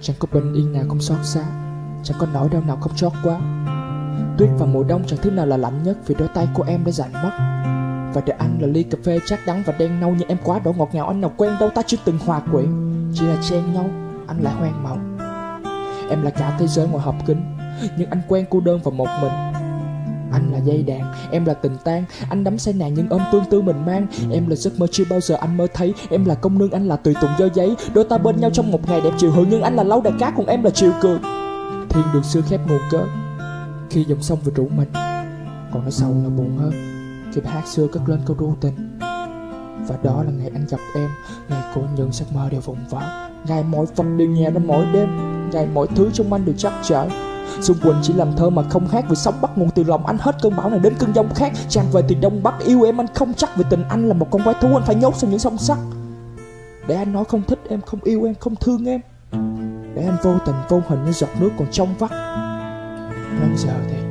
Chẳng có bình yên nào không xót xa, Chẳng có nỗi đau nào không chót quá. Tuyết vào mùa đông chẳng thứ nào là lạnh nhất Vì đôi tay của em đã dành mất. Và để anh là ly cà phê chát đắng và đen nâu Nhưng em quá đổ ngọt ngào, anh nào quen đâu ta chưa từng hòa quyện. Chỉ là chen nhau, anh lại hoang mộng. Em là cả thế giới ngoài hộp kính Nhưng anh quen cô đơn và một mình anh là dây đàn, em là tình tan Anh đắm say nàng nhưng ôm tương tư mình mang. Em là giấc mơ chưa bao giờ anh mơ thấy. Em là công nương, anh là tùy tùng do giấy. Đôi ta bên nhau trong một ngày đẹp chiều. Hưởng Nhưng anh là lâu đài cát, còn em là chiều cường. Thiên đường xưa khép nguồn cớ. Khi dòng sông vừa rủ mình Còn nó sâu là buồn hơn. Khi bài hát xưa cất lên câu ru tình. Và đó là ngày anh gặp em. Ngày của những giấc mơ đều vùng vỡ. Ngày mỗi vật đều nhẹ ra mỗi đêm. Ngày mỗi thứ trong anh đều chắc chở Xuân Quỳnh chỉ làm thơ mà không hát Vì sóng bắt nguồn từ lòng anh hết cơn bão này đến cơn giông khác. Tràn về từ đông bắc yêu em anh không chắc Vì tình anh là một con quái thú anh phải nhốt sau những song sắt. Để anh nói không thích em, không yêu em, không thương em. Để anh vô tình vô hình như giọt nước còn trong vắt. Đến giờ thì